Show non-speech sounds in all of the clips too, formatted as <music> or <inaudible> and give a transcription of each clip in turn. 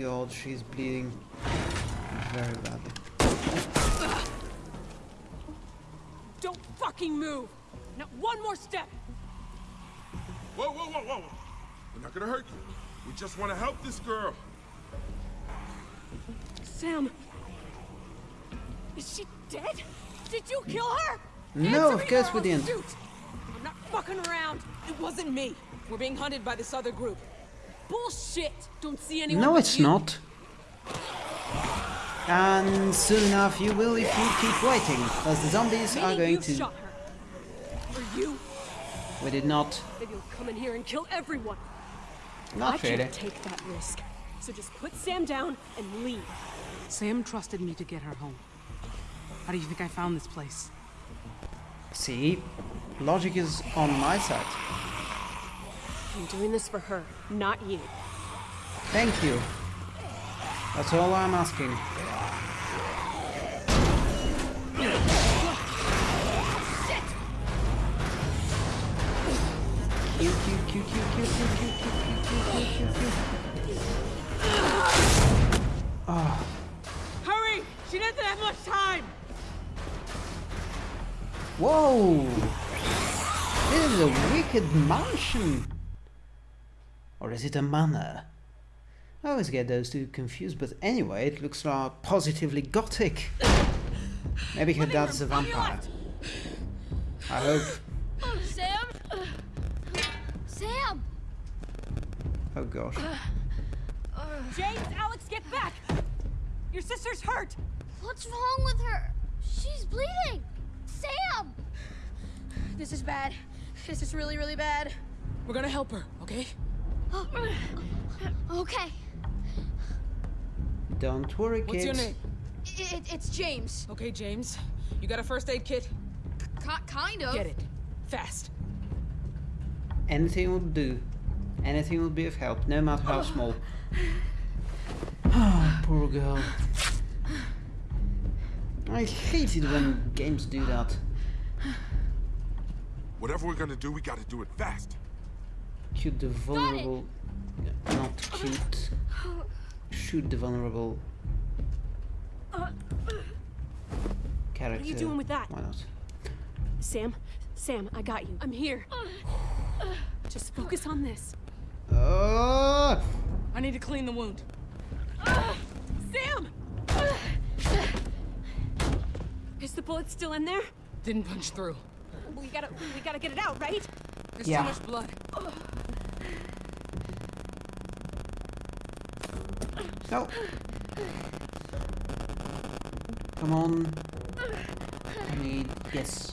god, she's bleeding very badly. Don't fucking move! Not one more step! Whoa, whoa, whoa, whoa! We're not gonna hurt you. We just want to help this girl. Sam! Is she dead? Did you kill her? No, Answer of me course we didn't. shoot. I'm not fucking around. It wasn't me. We're being hunted by this other group. Bullshit! Don't see anyone No, but it's you. not. And soon enough you will if you keep waiting, as the zombies are Meaning going you to... shot her. Or you. We did not. Maybe you'll come in here and kill everyone. I Not really. can't take that risk. So just put Sam down and leave. Sam trusted me to get her home. How do you think I found this place? See, logic is on my side. I'm doing this for her, not you. Thank you. That's all I'm asking. Q, Q, Q, Q, Q, Q, Q, Q, Q, Q, Q, Q, Q. Hurry! She doesn't have much time! Whoa! This is a wicked mansion! Or is it a manor? I always get those two confused, but anyway, it looks like positively gothic. Maybe her dad's a vampire. I hope. Oh, Sam? Sam! Oh gosh. James, Alex, get back! Your sister's hurt! What's wrong with her? She's bleeding! Sam! This is bad. This is really, really bad. We're gonna help her, okay? Okay. Don't worry, kids. What's your name? It, it's James. Okay, James. You got a first aid kit? K kind of. Get it. Fast. Anything will do. Anything will be of help, no matter how small. Oh, <sighs> <sighs> poor girl. I hate it when games do that. Whatever we're gonna do, we gotta do it fast. Shoot the vulnerable. Not cute. Shoot the vulnerable character. What are you doing with that? Why not? Sam, Sam, I got you. I'm here. Just focus on this. Oh! I need to clean the wound. Sam! Is the bullet still in there? Didn't punch through. We gotta, we gotta get it out, right? There's Yeah. too much blood. No! Come on. I need. Yes.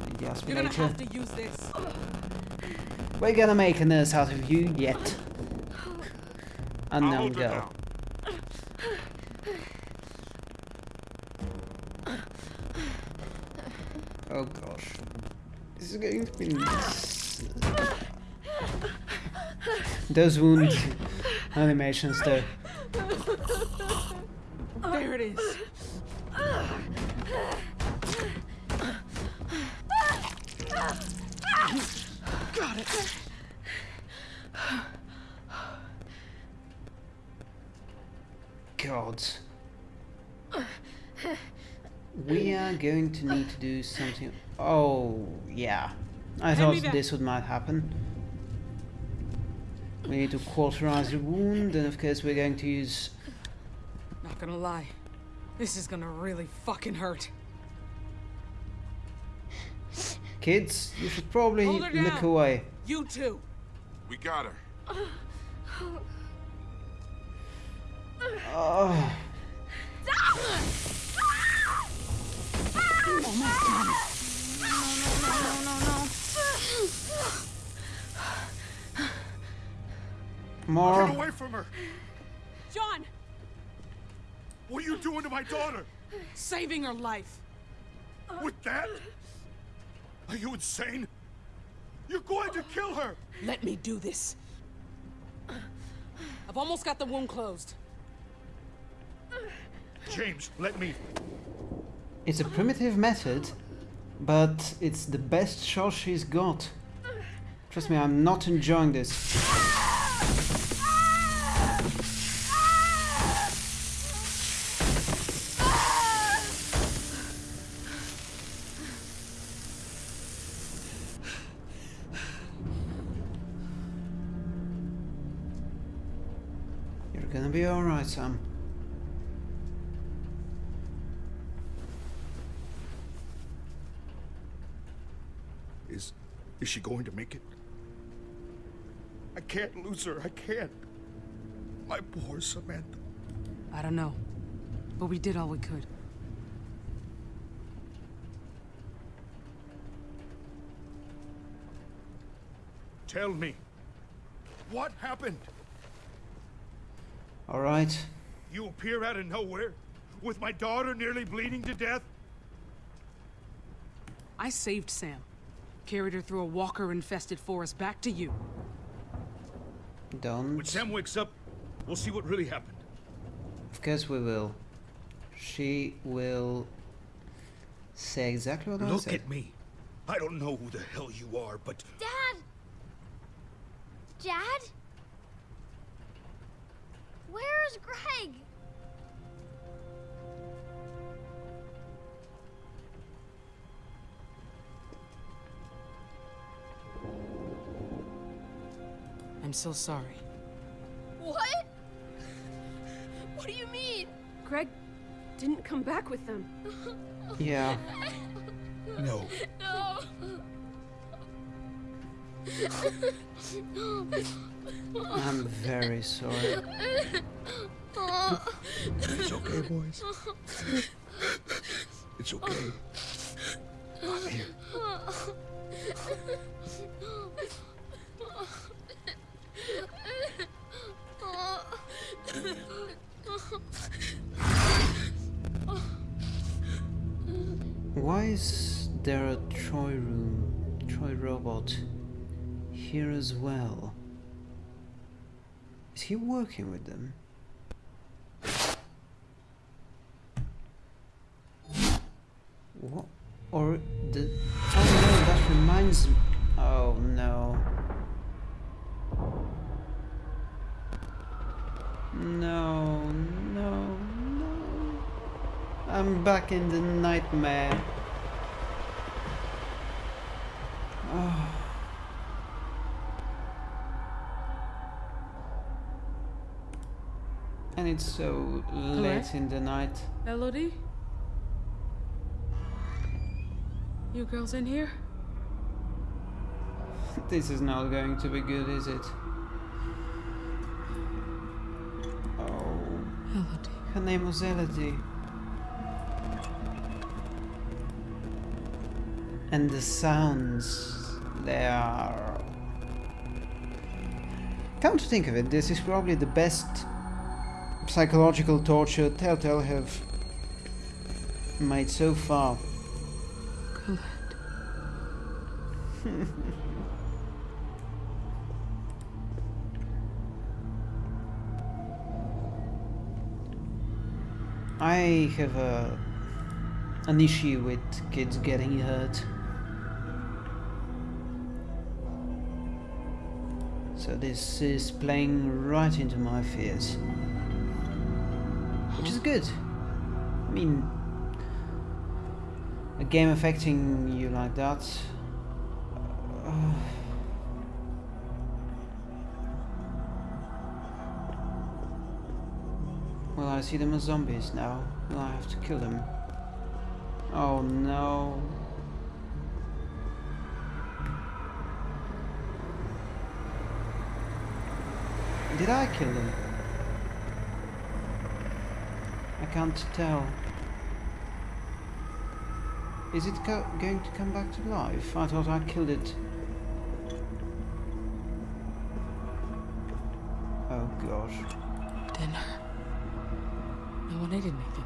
I need the You're gonna have to use this. We're gonna make a nurse out of you yet. I'll Unknown hold girl. Oh gosh. This is going to be nice. Those wound animations though. Going to need to do something. Oh, yeah. I Hand thought this would might happen. We need to cauterize the wound, and of course we're going to use... Not gonna lie. This is gonna really fucking hurt. Kids, you should probably look down. away. You too. We got her. Oh, Get more. away from her! John! What are you doing to my daughter? Saving her life. With that? Are you insane? You're going to kill her! Let me do this. I've almost got the wound closed. James, let me. It's a primitive method, but it's the best shot she's got. Trust me, I'm not enjoying this. gonna be alright, Sam. Is is she going to make it? I can't lose her. I can't. My poor Samantha. I don't know. But we did all we could. Tell me. What happened? Alright. You appear out of nowhere with my daughter nearly bleeding to death? I saved Sam. Carried her through a walker-infested forest back to you. Don't. When Sam wakes up, we'll see what really happened. Of course we will. She will say exactly what I said. Look at me. I don't know who the hell you are, but Dad! Dad? Where's Greg? I'm so sorry. What? What do you mean? Greg didn't come back with them. <laughs> Yeah. no. No. I'm very sorry. It's okay, boys. It's okay. I'm here. Is there a Troy room, Troy robot here as well? Is he working with them? What? Or the... Oh no, that reminds me... Oh no. No, no, no. I'm back in the nightmare. And it's so late in the night. Elodie? You girls in here? <laughs> This is not going to be good, is it? Oh, Elodie. her name was Elodie. And the sounds, they are... Come to think of it, this is probably the best psychological torture Telltale have made so far. Colette. <laughs> I have a an issue with kids getting hurt. So this is playing right into my fears. Good. I mean a game affecting you like that. uh, Well, I see them as zombies now. Will I have to kill them? Oh no. Did I kill them? I can't tell. Is it going to come back to life? I thought I killed it. Oh gosh. Dinner. No one ate anything,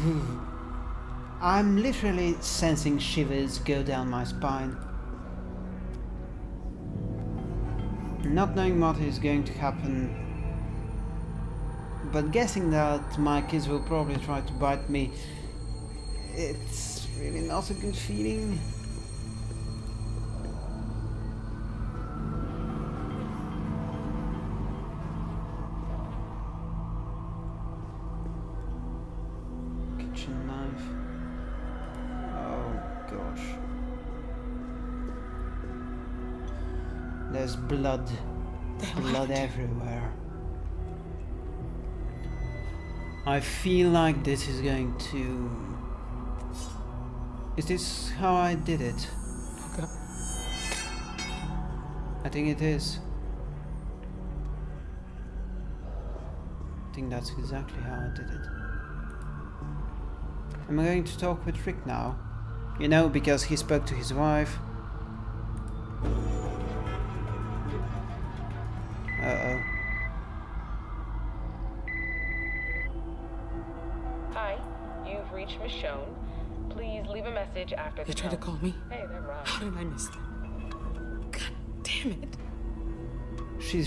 though. I'm literally sensing shivers go down my spine. Not knowing what is going to happen, but guessing that my kids will probably try to bite me, it's really not a good feeling. Kitchen knife. Oh gosh. There's blood. blood everywhere. I feel like this is going to... Is this how I did it? Okay. I think it is. I think that's exactly how I did it. Am I going to talk with Rick now? You know, because he spoke to his wife.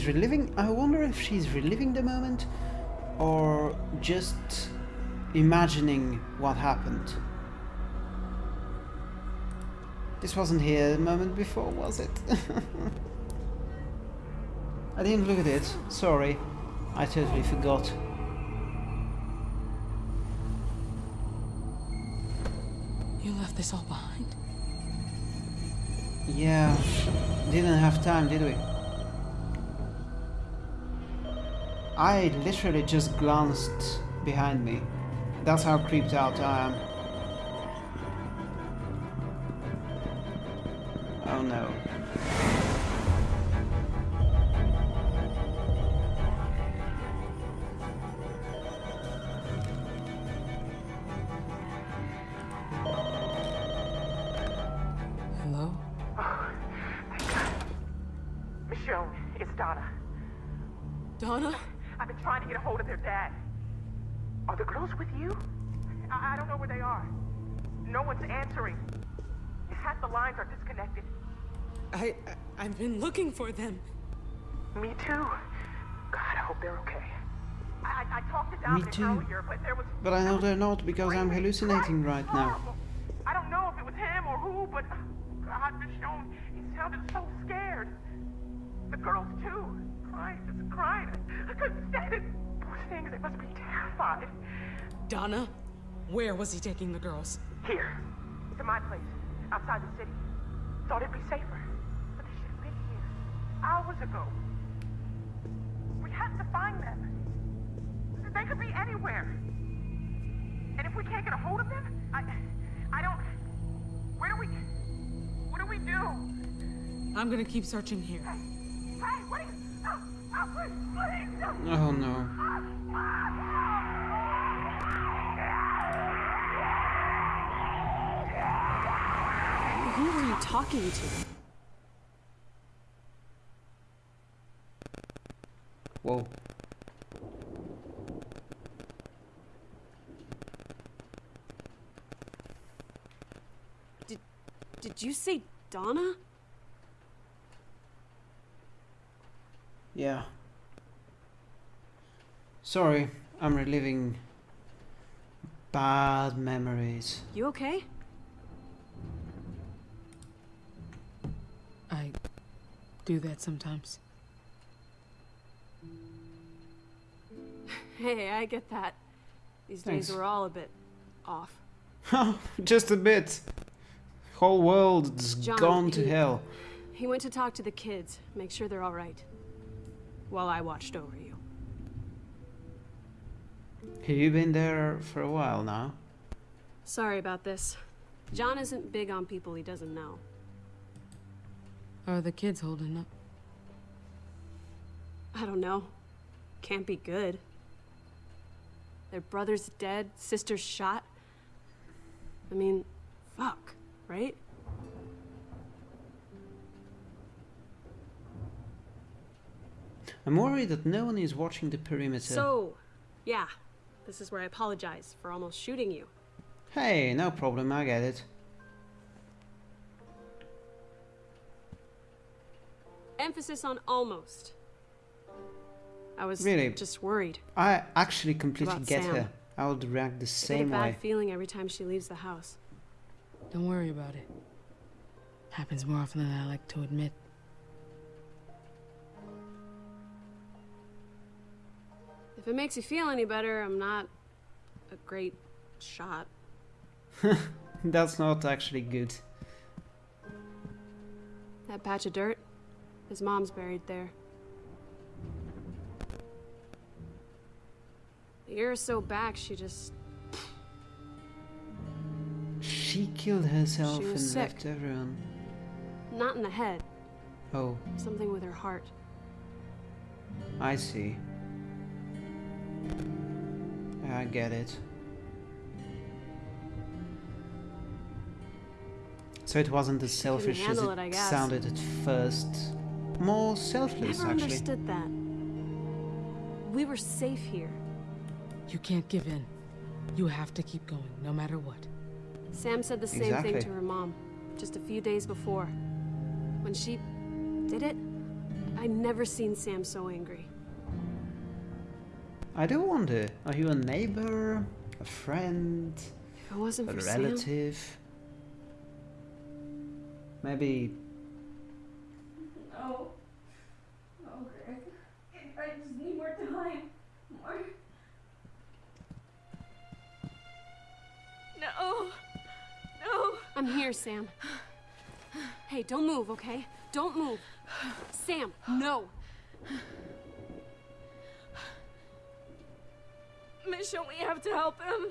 She's reliving... I wonder if she's reliving the moment or just imagining what happened. This wasn't here the moment before, was it? <laughs> I didn't look at it. Sorry. I totally forgot. You left this all behind? Yeah. Didn't have time, did we? I literally just glanced behind me. That's how creeped out I am. Oh no. Girls with you? I, I don't know where they are. No one's answering. Half the lines are disconnected. I, I I've been looking for them. Me too. God, I hope they're okay. I, I, I talked to Dominic too. earlier, but there was. But I know they're not because I'm hallucinating crying, right now. I don't know if it was him or who, but uh, God, Michonne, he sounded so scared. The girls too, crying, just crying. I couldn't stand it. Poor things, they must be terrified. Donna? Where was he taking the girls? Here, to my place, outside the city. Thought it'd be safer, but they should have been here hours ago. We have to find them. They could be anywhere. And if we can't get a hold of them, I, I don't. Where do we? What do we do? I'm gonna keep searching here. Hey, what? Are you, oh, oh, please, please, no. Oh no. Talking to? Whoa. Did you say Donna? Yeah. Sorry, I'm reliving bad memories. You okay? I do that sometimes. <laughs> Hey, I get that. These Thanks. days we're all a bit off. <laughs> Just a bit. Whole world's John, gone to he- hell. He went to talk to the kids, make sure they're all right. While I watched over you. Have you been there for a while now? Sorry about this. John isn't big on people he doesn't know. Are the kids holding up? I don't know. Can't be good. Their brother's dead, sister's shot. I mean, fuck, right? I'm worried that no one is watching the perimeter. So, yeah, this is where I apologize for almost shooting you. Hey, no problem, I get it. Emphasis on almost. I was Really? just worried. I actually completely get Sam. her. I would react the I get a same bad way. feeling every time she leaves the house. Don't worry about it. Happens more often than I like to admit. If it makes you feel any better, I'm not a great shot. <laughs> That's not actually good. That patch of dirt, his mom's buried there. year or so back, she just. She killed herself She and was left sick. everyone. not in the head, Oh, something with her heart. I see. I get it. So it wasn't as selfish as it it, sounded at first. More selfless, Never actually. understood that. We were safe here. You can't give in. You have to keep going, no matter what. Sam said the same Exactly. thing to her mom just a few days before. When she did it, I'd never seen Sam so angry. I do wonder, are you a neighbor, a friend, If it wasn't a for Sam, relative? Maybe I'm here, Sam. Hey, don't move, okay? Don't move. Sam, no. Michonne, we have to help him.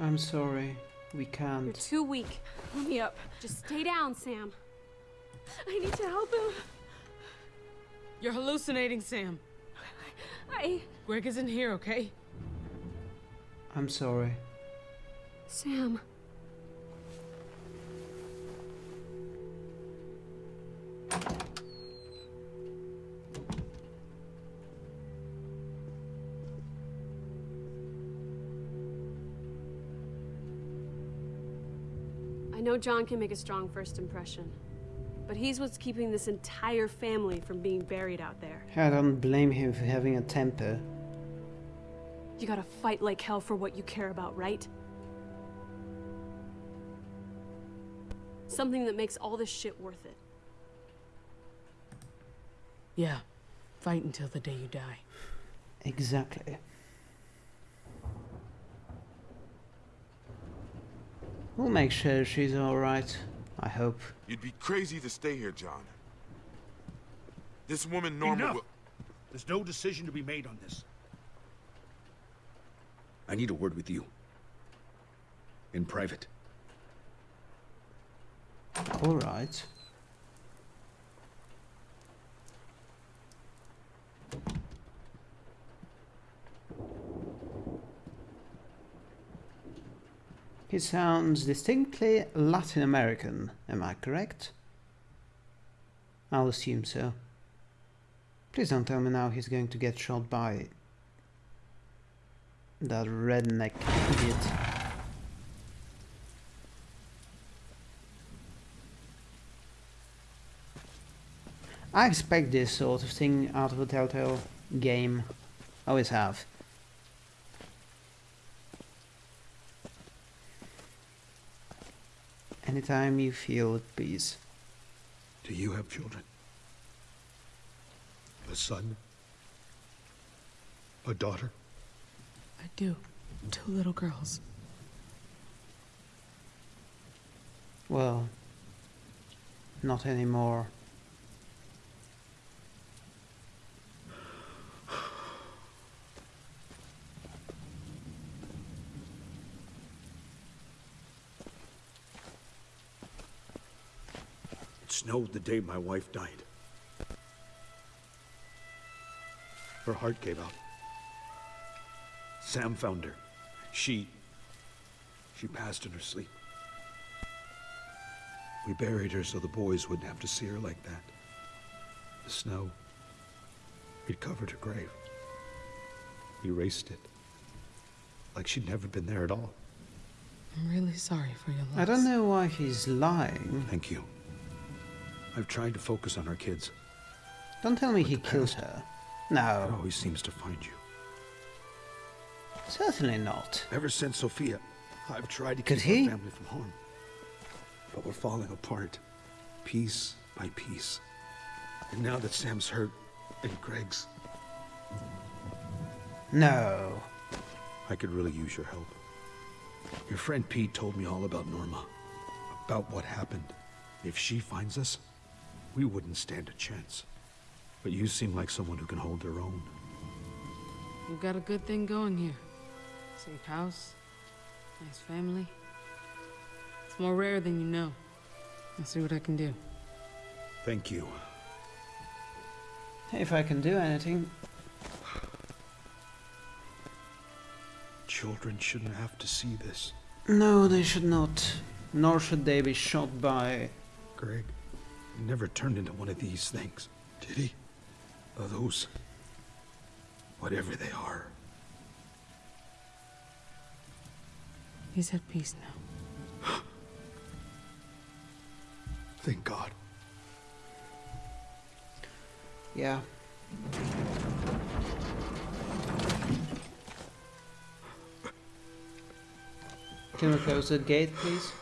I'm sorry, we can't. You're too weak. Pull me up. Just stay down, Sam. I need to help him. You're hallucinating, Sam. I. Greg isn't here, okay? I'm sorry. Sam. I know John can make a strong first impression, but he's what's keeping this entire family from being buried out there. I don't blame him for having a temper. You gotta fight like hell for what you care about, right? Something that makes all this shit worth it. Yeah. Fight until the day you die. Exactly. We'll make sure she's alright, I hope. You'd be crazy to stay here, John. This woman Norma Enough. will... There's no decision to be made on this. I need a word with you. In private. Alright. He sounds distinctly Latin American, am I correct? I'll assume so. Please don't tell me now he's going to get shot by that redneck idiot. I expect this sort of thing out of a Telltale game. Always have. Anytime you feel at peace. Do you have children? A son? A daughter? I do. Two little girls. Well, not anymore. It snowed the day my wife died. Her heart gave out. Sam found her. She. She passed in her sleep. We buried her so the boys wouldn't have to see her like that. The snow. It covered her grave. Erased it. Like she'd never been there at all. I'm really sorry for your loss. I don't know why he's lying. Thank you. I've tried to focus on our kids. Don't tell me he killed past- her. It No, always seems to find you. Certainly not. Ever since Sophia, I've tried to Could keep he? our family from harm. But we're falling apart, piece by piece. And now that Sam's hurt, and Greg's, No. I could really use your help. Your friend Pete told me all about Norma, about what happened. If she finds us, we wouldn't stand a chance. But you seem like someone who can hold their own. We've got a good thing going here. Safe house, nice family. It's more rare than you know. I'll see what I can do. Thank you. If I can do anything, Children shouldn't have to see this. no, they should not. Nor should they be shot by. Greg he never turned into one of these things, did he? Of those. whatever they are. He's at peace now. <gasps> Thank God. Yeah. Can we close the gate, please?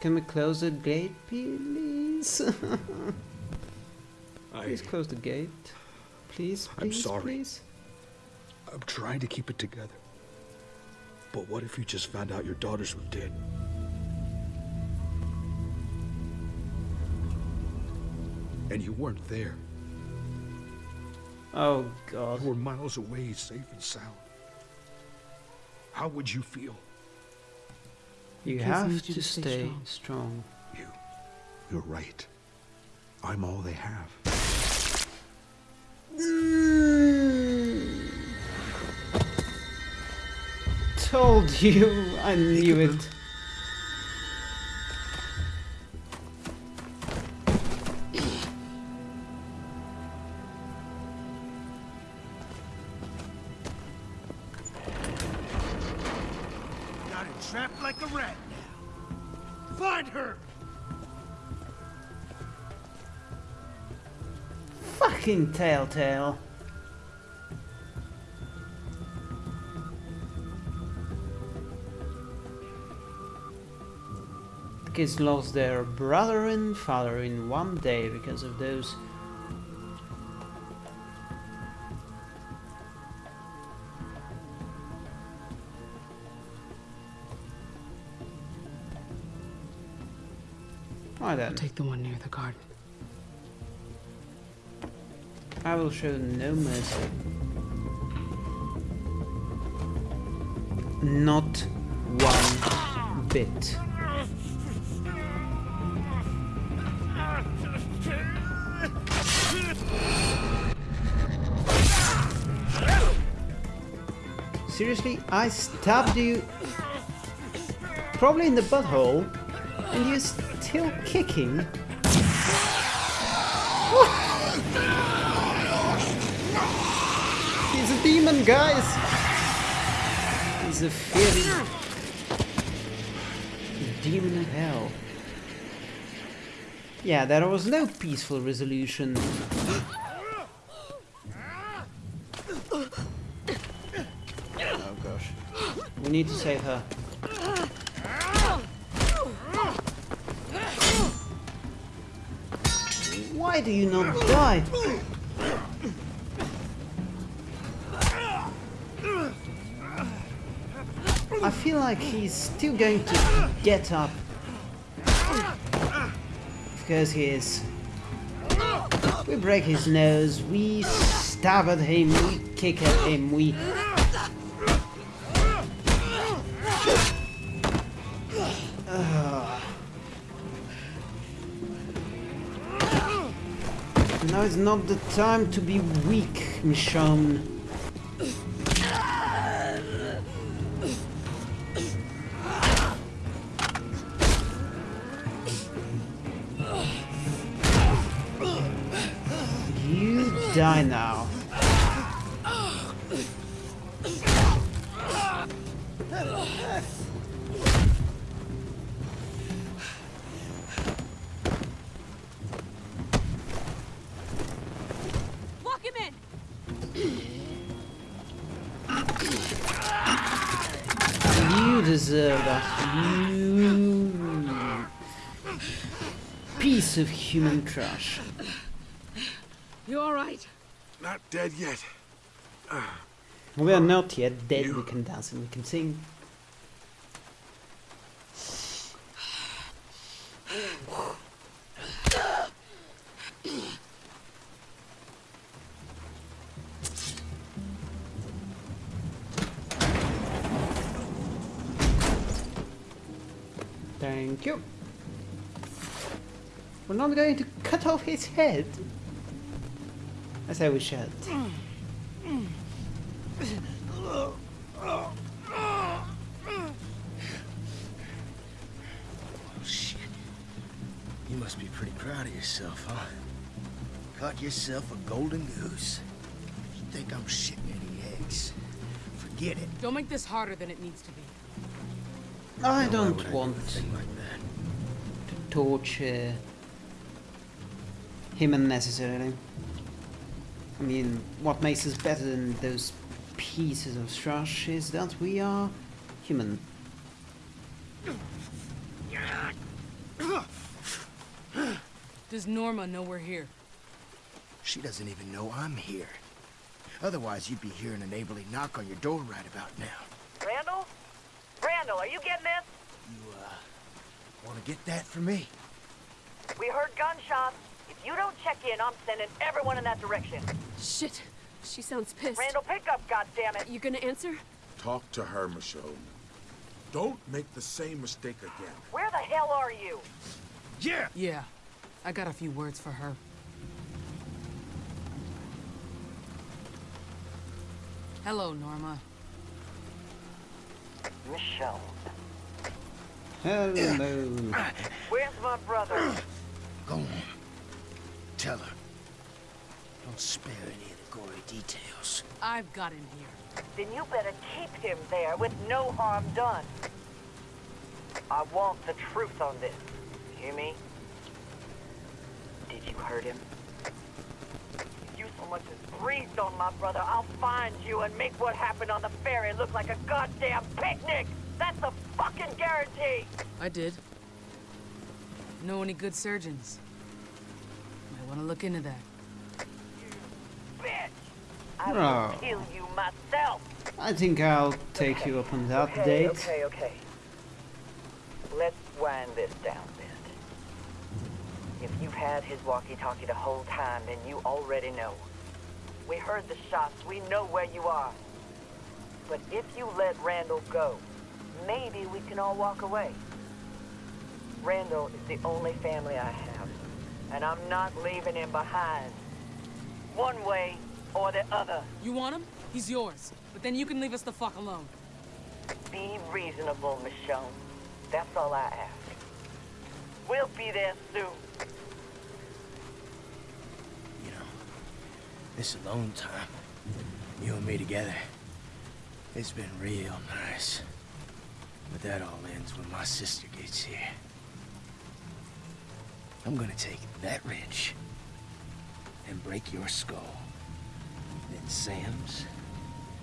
Can we close the gate, please? <laughs> I, please close the gate. Please, I'm sorry. please. I'm trying to keep it together. But what if you just found out your daughters were dead? And you weren't there. Oh god. You were miles away, safe and sound. How would you feel? You kids have to to stay stay strong. strong. You. You're right. I'm all they have. Told you, I knew it. Got it trapped like a rat now. Find her! Fucking Telltale. Kids lost their brother and father in one day because of those. Why then? Take the one near the garden. I will show no mercy. Not one bit. Seriously, I stabbed you probably in the butthole and you're still kicking? <laughs> He's a demon, guys! He's a fearing demon of hell. Yeah, there was no peaceful resolution. Oh gosh. We need to save her. Why do you not die? I feel like he's still going to get up. Because he is. We break his nose, we stab at him, we kick at him, we... is not the time to be weak, Michonne. You die now. Deserve that. You piece of human trash. You all right? Not dead yet. We are uh, not yet dead. We can dance and we can sing. <sighs> <sighs> <sighs> Thank you. We're not going to cut off his head. As I we should. Oh, shit. You must be pretty proud of yourself, huh? Caught yourself a golden goose. If you think I'm shitting any eggs? Forget it. Don't make this harder than it needs to be. I don't I want like to torture him unnecessarily. I mean, what makes us better than those pieces of trash is that we are human. Does Norma know we're here? She doesn't even know I'm here. Otherwise, you'd be hearing a neighborly knock on your door right about now. Randall? Randall, are you getting this? You, uh, want to get that for me? We heard gunshots. If you don't check in, I'm sending everyone in that direction. Shit. She sounds pissed. Randall, pick up, goddammit. You gonna answer? Talk to her, Michonne. Don't make the same mistake again. Where the hell are you? Yeah! Yeah. I got a few words for her. Hello, Norma. Michonne. Hello. Where's my brother? Go on. Tell her. Don't spare any of the gory details. I've got him here. Then you better keep him there with no harm done. I want the truth on this. Hear me? Did you hurt him? If you so much as breathed on my brother, I'll find you and make what happened on the ferry look like a goddamn picnic! That's a fucking guarantee! I did. Know any good surgeons? Might want to look into that. You bitch! I will Oh. kill you myself! I think I'll take you up on that okay, date. Okay, okay. Let's wind this down a bit. If you've had his walkie-talkie the whole time, then you already know. We heard the shots. We know where you are. But if you let Randall go, maybe we can all walk away. Randall is the only family I have, and I'm not leaving him behind. One way or the other. You want him? He's yours. But then you can leave us the fuck alone. Be reasonable, Michonne. That's all I ask. We'll be there soon. You know, this alone time, you and me together, it's been real nice. But that all ends when my sister gets here. I'm gonna take that wrench and break your skull. Then Sam's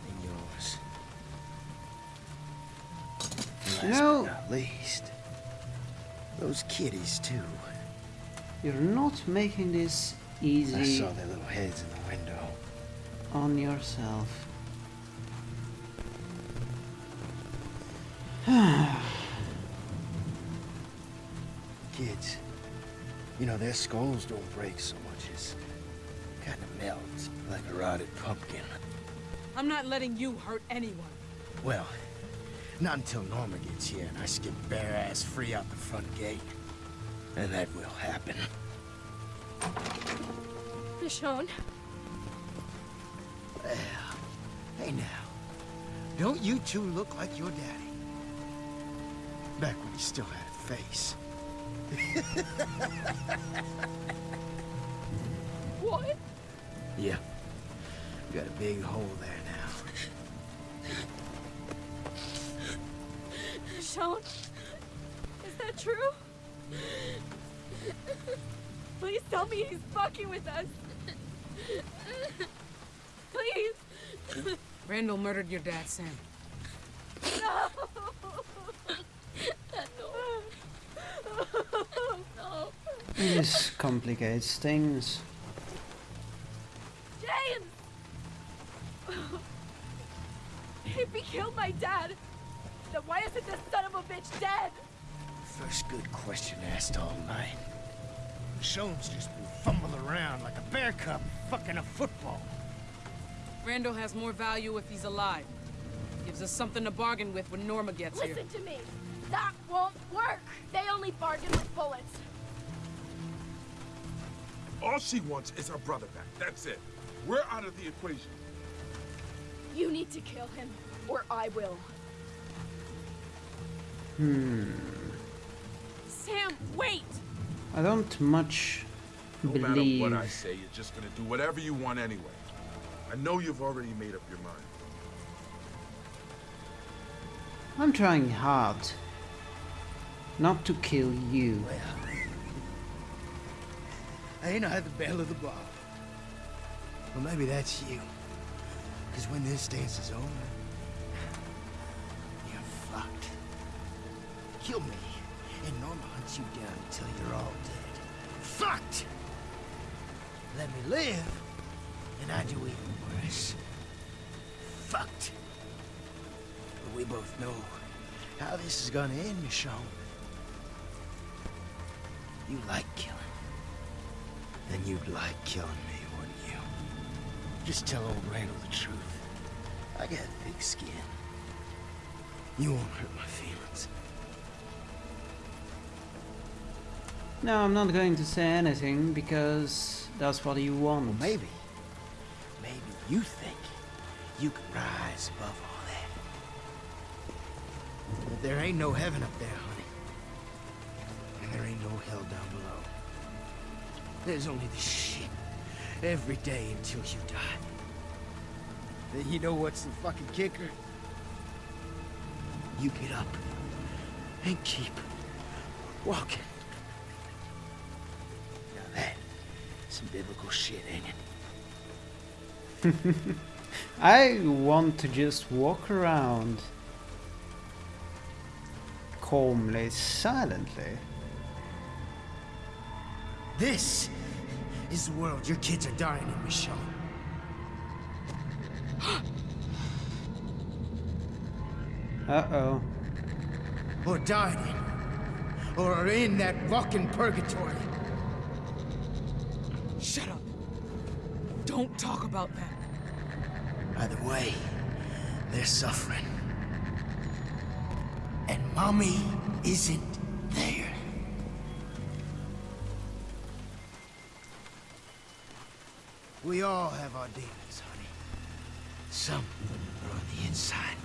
and yours. And last No. but not least, those kitties too. You're not making this easy. I saw their little heads window. on yourself. <sighs> Kids, you know, their skulls don't break so much as kind of melt like a rotted pumpkin. I'm not letting you hurt anyone. Well, not until Norma gets here and I skip bare ass free out the front gate. And that will happen. Michonne. Well, hey now. Don't you two look like your daddy? Back when he still had a face. <laughs> What? Yeah. You got a big hole there now. Sean, Is that true? Please tell me he's fucking with us. Please. Randall murdered your dad, Sam. No. no. This complicates things. James! If he killed my dad, then why isn't this son of a bitch dead? First good question asked all night. Michonne's just been fumbling around like a bear cub fucking a football. Randall has more value if he's alive. Gives us something to bargain with when Norma gets Listen here. Listen to me. That won't work. They only bargain with bullets. All she wants is her brother back. That's it. We're out of the equation. You need to kill him, or I will. Hmm. Sam, wait! I don't much believe... No matter what I say, you're just gonna do whatever you want anyway. I know you've already made up your mind. I'm trying hard not to kill you. I ain't had the bell of the bar. Well, maybe that's you. Because when this dance is over, you're fucked. Kill me, and Norma hunts you down until you're all dead. Fucked! Let me live, and I do even worse. Fucked. But we both know how this is gonna end, Michonne. You like killing. Then you'd like killing me, wouldn't you? Just tell old Randall the truth. I got thick skin. You won't hurt my feelings. No, I'm not going to say anything because that's what you want. Well, maybe. You think you can rise above all that. But there ain't no heaven up there, honey. And there ain't no hell down below. There's only this shit every day until you die. Then you know what's the fucking kicker? You get up and keep walking. Now that, some biblical shit, ain't it? <laughs> I want to just walk around calmly, silently. This is the world your kids are dying in, Michonne. <gasps> Uh-oh. Or dying in. Or are in that fucking purgatory. Shut up. Don't talk about that. Either way, they're suffering. And mommy isn't there. We all have our demons, honey. Some are on the inside.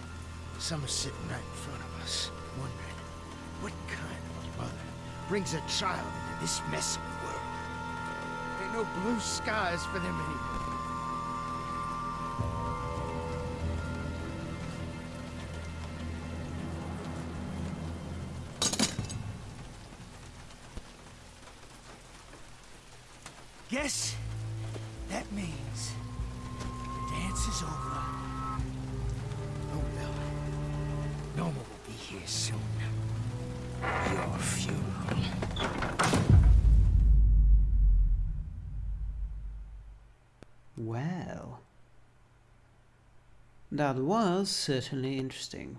Some are sitting right in front of us, wondering what kind of mother brings a child into this mess no blue skies for them anymore. That was certainly interesting.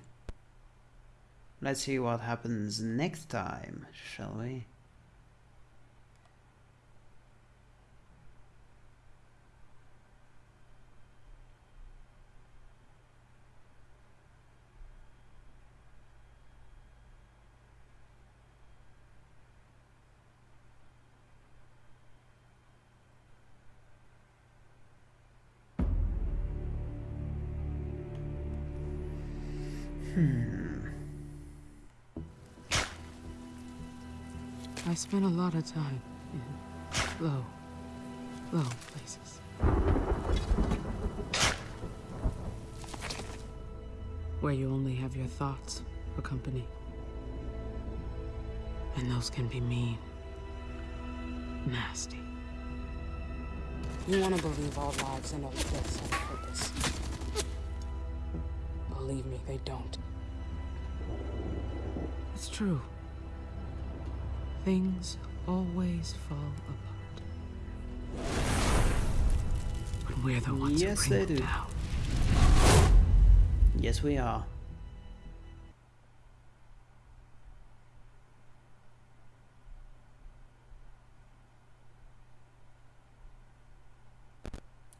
Let's see what happens next time, shall we? Spent a lot of time in low, low places. Where you only have your thoughts for company. And those can be mean. Nasty. You want to believe all lives and all deaths have a purpose. Believe me, they don't. It's true. Things always fall apart. But we're the ones Yes, who bring they do. down. Yes, we are.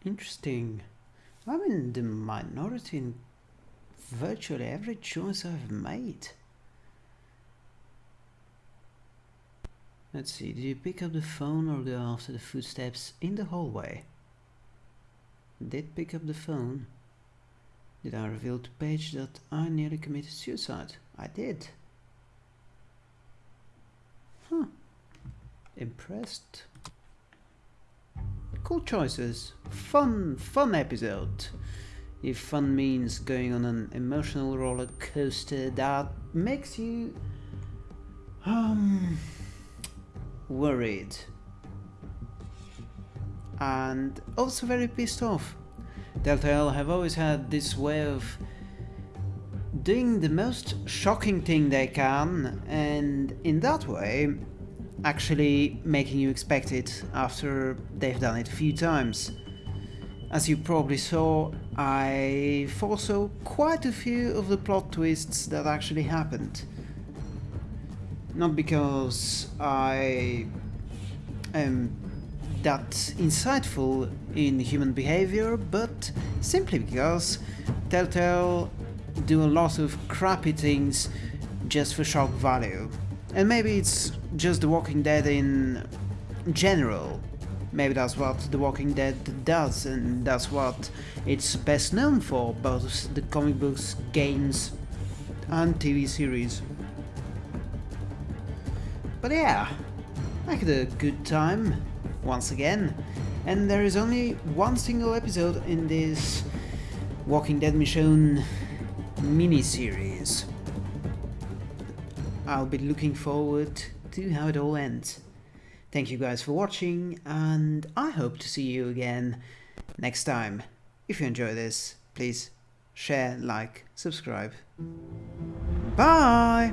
Interesting. I'm in the minority in virtually every choice I've made. Let's see, did you pick up the phone or go after the footsteps in the hallway? Did pick up the phone. Did I reveal to Paige that I nearly committed suicide? I did. Huh. Impressed. Cool choices. Fun, fun episode. If fun means going on an emotional roller coaster that makes you um worried and also very pissed off. Telltale have always had this way of doing the most shocking thing they can and in that way actually making you expect it after they've done it a few times. As you probably saw, I foresaw quite a few of the plot twists that actually happened. Not because I am that insightful in human behavior, but simply because Telltale do a lot of crappy things just for shock value. And maybe it's just The Walking Dead in general. Maybe that's what The Walking Dead does, and that's what it's best known for, both the comic books, games, and TV series. But yeah, I had a good time, once again, and there is only one single episode in this Walking Dead Michonne mini-series. I'll be looking forward to how it all ends. Thank you guys for watching, and I hope to see you again next time. If you enjoy this, please share, like, subscribe. Bye!